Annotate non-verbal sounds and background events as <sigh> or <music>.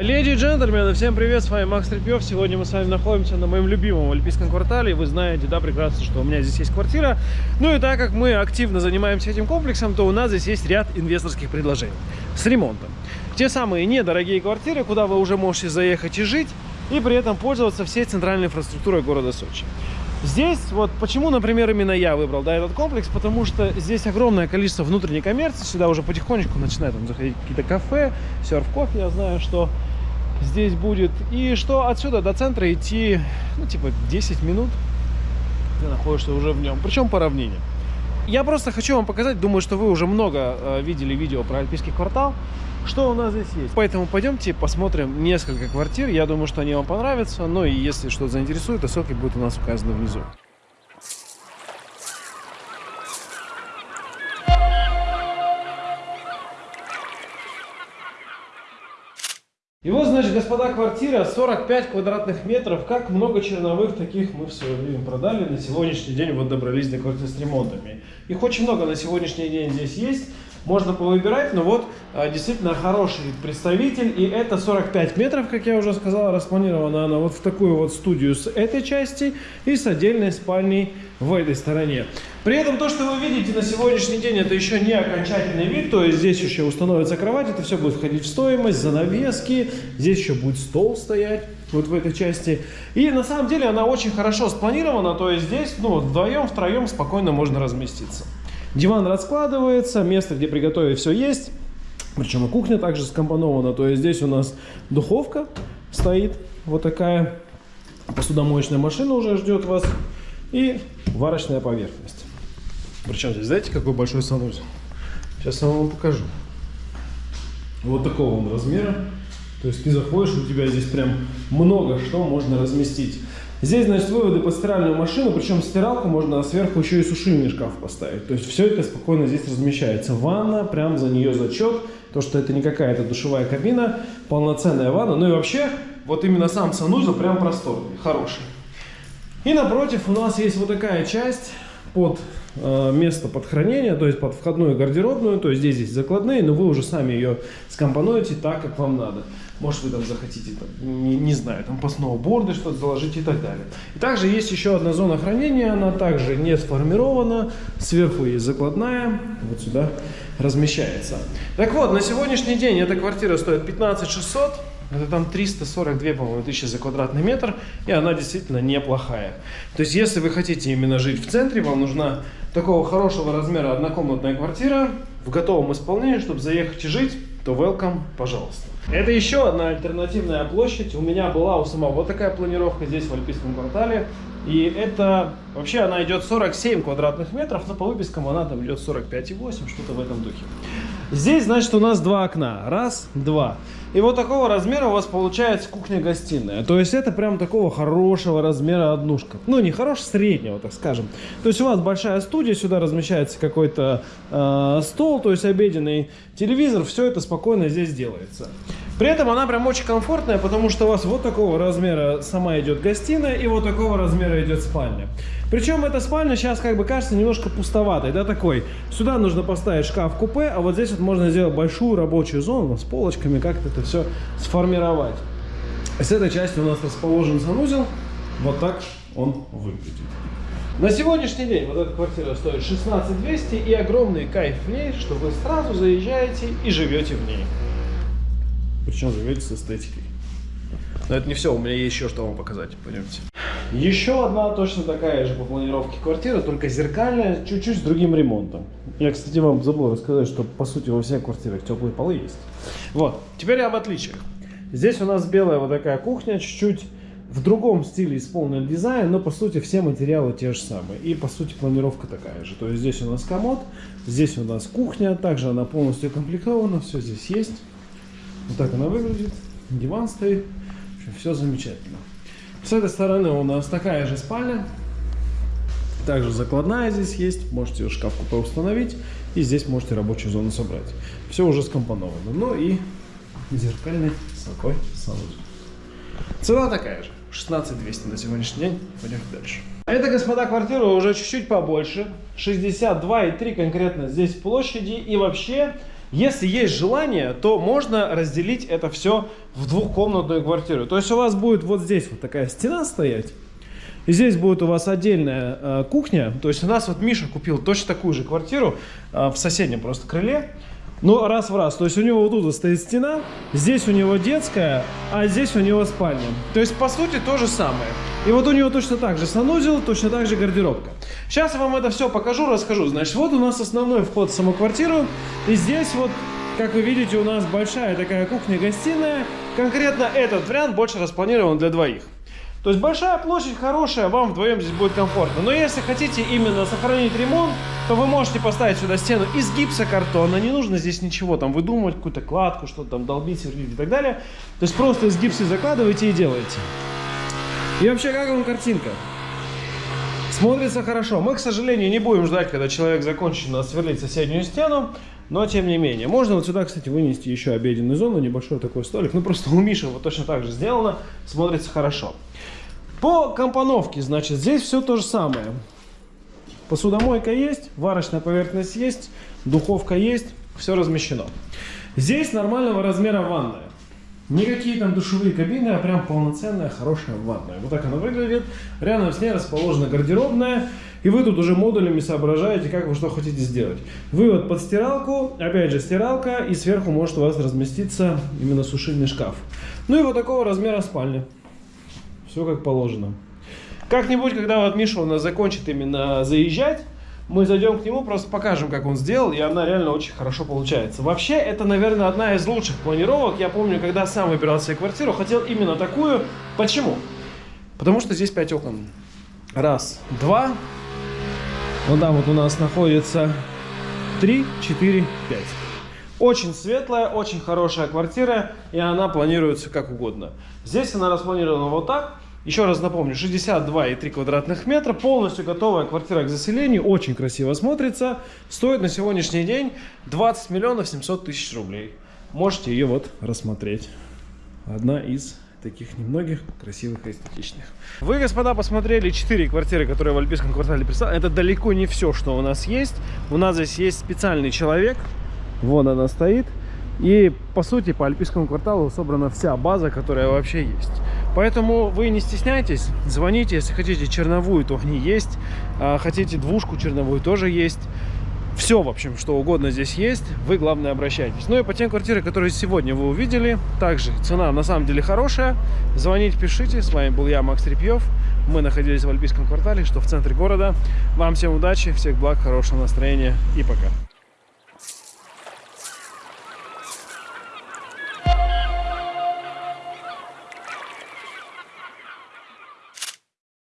Леди и джентльмены, всем привет, с вами Макс Трепьев. Сегодня мы с вами находимся на моем любимом Альпийском квартале. Вы знаете, да, прекрасно, что у меня здесь есть квартира. Ну и так как мы активно занимаемся этим комплексом, то у нас здесь есть ряд инвесторских предложений с ремонтом. Те самые недорогие квартиры, куда вы уже можете заехать и жить, и при этом пользоваться всей центральной инфраструктурой города Сочи. Здесь, вот почему, например, именно я выбрал да, этот комплекс, потому что здесь огромное количество внутренней коммерции, сюда уже потихонечку начинают там, заходить какие-то кафе, серф-кофе, я знаю, что здесь будет. И что отсюда до центра идти, ну, типа 10 минут, ты находишься уже в нем, причем по равнине. Я просто хочу вам показать, думаю, что вы уже много э, видели видео про Альпийский квартал, что у нас здесь есть. Поэтому пойдемте посмотрим несколько квартир, я думаю, что они вам понравятся, ну и если что-то заинтересует, то ссылки будут у нас указаны внизу. Господа, квартира 45 квадратных метров. Как много черновых таких мы в свое время продали. На сегодняшний день вот добрались до квартиры с ремонтами. Их очень много на сегодняшний день здесь есть. Можно повыбирать, но вот а, действительно хороший представитель. И это 45 метров, как я уже сказал, распланирована она вот в такую вот студию с этой части и с отдельной спальней в этой стороне. При этом то, что вы видите на сегодняшний день, это еще не окончательный вид, то есть здесь еще установится кровать, это все будет входить в стоимость, занавески, здесь еще будет стол стоять вот в этой части. И на самом деле она очень хорошо спланирована, то есть здесь ну, вдвоем, втроем спокойно можно разместиться. Диван раскладывается, место, где приготовить все есть. Причем и кухня также скомпонована. То есть здесь у нас духовка стоит, вот такая. Посудомоечная машина уже ждет вас. И варочная поверхность. Причем здесь, знаете, какой большой санузел? Сейчас я вам покажу. Вот такого он размера. То есть ты заходишь, у тебя здесь прям много что можно разместить. Здесь, значит, выводы под стиральную машину, причем стиралку можно сверху еще и сушильный шкаф поставить. То есть все это спокойно здесь размещается. Ванна, прям за нее зачет. То, что это не какая-то душевая кабина, полноценная ванна. Ну и вообще, вот именно сам санузел прям просторный, хороший. И напротив у нас есть вот такая часть под э, место под хранение, то есть под входную гардеробную. То есть здесь есть закладные, но вы уже сами ее скомпонуете так, как вам надо. Может, вы там захотите, там, не, не знаю, там по сноуборду что-то заложить и так далее. И также есть еще одна зона хранения, она также не сформирована. Сверху есть закладная, вот сюда размещается. Так вот, на сегодняшний день эта квартира стоит 15 600. Это там 342, по-моему, тысячи за квадратный метр, и она действительно неплохая. То есть, если вы хотите именно жить в центре, вам нужна такого хорошего размера однокомнатная квартира в готовом исполнении, чтобы заехать и жить, то welcome, пожалуйста. Это еще одна альтернативная площадь. У меня была у самого такая планировка здесь, в Альпийском квартале. И это, вообще она идет 47 квадратных метров, но по выпискам она там идет 45,8, что-то в этом духе. Здесь, значит, у нас два окна. Раз, два. И вот такого размера у вас получается кухня-гостиная. То есть это прям такого хорошего размера однушка. Ну, не хорошего, среднего, так скажем. То есть у вас большая студия, сюда размещается какой-то э, стол, то есть обеденный телевизор. Все это спокойно здесь делается. При этом она прям очень комфортная, потому что у вас вот такого размера сама идет гостиная и вот такого размера идет спальня. Причем эта спальня сейчас как бы кажется немножко пустоватой, да, такой. Сюда нужно поставить шкаф-купе, а вот здесь вот можно сделать большую рабочую зону с полочками, как-то это все сформировать. С этой части у нас расположен санузел, вот так он выглядит. На сегодняшний день вот эта квартира стоит 16 200 и огромный кайф в ней, что вы сразу заезжаете и живете в ней. Причем живете с эстетикой. Но это не все, у меня есть еще что вам показать, пойдемте. Еще одна точно такая же по планировке квартира, только зеркальная, чуть-чуть с другим ремонтом. Я, кстати, вам забыл рассказать, что по сути во всех квартирах теплые полы есть. Вот, теперь об отличиях. Здесь у нас белая вот такая кухня, чуть-чуть в другом стиле исполнен дизайн, но по сути все материалы те же самые. И по сути планировка такая же. То есть здесь у нас комод, здесь у нас кухня, также она полностью комплектована, все здесь есть. Вот так она выглядит, диван стоит, все замечательно. С этой стороны у нас такая же спальня. Также закладная здесь есть. Можете шкаф купе установить. И здесь можете рабочую зону собрать. Все уже скомпоновано. Ну и зеркальный такой санузел. Цена такая же. 16 200 на сегодняшний день. Пойдем дальше. Это, господа, квартира уже чуть-чуть побольше. 62,3 конкретно здесь площади. И вообще Если есть желание, то можно разделить это все в двухкомнатную квартиру. То есть у вас будет вот здесь вот такая стена стоять. И здесь будет у вас отдельная э, кухня. То есть у нас вот Миша купил точно такую же квартиру э, в соседнем просто крыле. Но раз в раз. То есть у него вот тут стоит стена, здесь у него детская, а здесь у него спальня. То есть по сути то же самое. И вот у него точно так же санузел, точно так же гардеробка. Сейчас я вам это все покажу, расскажу. Значит, вот у нас основной вход в саму квартиру. И здесь вот, как вы видите, у нас большая такая кухня-гостиная. Конкретно этот вариант больше распланирован для двоих. То есть большая площадь хорошая, вам вдвоем здесь будет комфортно. Но если хотите именно сохранить ремонт, то вы можете поставить сюда стену из гипсокартона. Не нужно здесь ничего там выдумывать, какую-то кладку, что-то там долбить, сверлить и так далее. То есть просто из гипса закладываете и делаете. И вообще, как вам картинка? Смотрится хорошо. Мы, к сожалению, не будем ждать, когда человек закончит нас сверлить соседнюю стену. Но, тем не менее, можно вот сюда, кстати, вынести еще обеденную зону, небольшой такой столик. Ну, просто <laughs> у Миши вот точно так же сделано, смотрится хорошо. По компоновке, значит, здесь все то же самое. Посудомойка есть, варочная поверхность есть, духовка есть, все размещено. Здесь нормального размера ванная. Никакие там душевые кабины, а прям полноценная, хорошая ванная. Вот так она выглядит. Рядом с ней расположена гардеробная. И вы тут уже модулями соображаете, как вы что хотите сделать. Вывод под стиралку, опять же стиралка, и сверху может у вас разместиться именно сушильный шкаф. Ну и вот такого размера спальня. Все как положено. Как-нибудь, когда вот Миша у нас закончит именно заезжать, мы зайдем к нему, просто покажем, как он сделал, и она реально очень хорошо получается. Вообще, это, наверное, одна из лучших планировок. Я помню, когда сам выбирал себе квартиру, хотел именно такую. Почему? Потому что здесь 5 окон. Раз, два. Вот там вот у нас находится 3, 4, 5. Очень светлая, очень хорошая квартира, и она планируется как угодно. Здесь она распланирована вот так. Еще раз напомню, 62,3 квадратных метра, полностью готовая квартира к заселению, очень красиво смотрится. Стоит на сегодняшний день 20 миллионов 700 тысяч рублей. Можете ее вот рассмотреть. Одна из таких немногих красивых и эстетичных. Вы, господа, посмотрели 4 квартиры, которые в Альпийском квартале представлены. Это далеко не все, что у нас есть. У нас здесь есть специальный человек. Вон она стоит. И, по сути, по Альпийскому кварталу собрана вся база, которая вообще есть. Поэтому вы не стесняйтесь, звоните, если хотите черновую, то они есть, а хотите двушку черновую, тоже есть. Все, в общем, что угодно здесь есть, вы, главное, обращайтесь. Ну и по тем квартирам, которые сегодня вы увидели, также цена на самом деле хорошая. Звоните, пишите. С вами был я, Макс Репьев. Мы находились в Альпийском квартале, что в центре города. Вам всем удачи, всех благ, хорошего настроения и пока.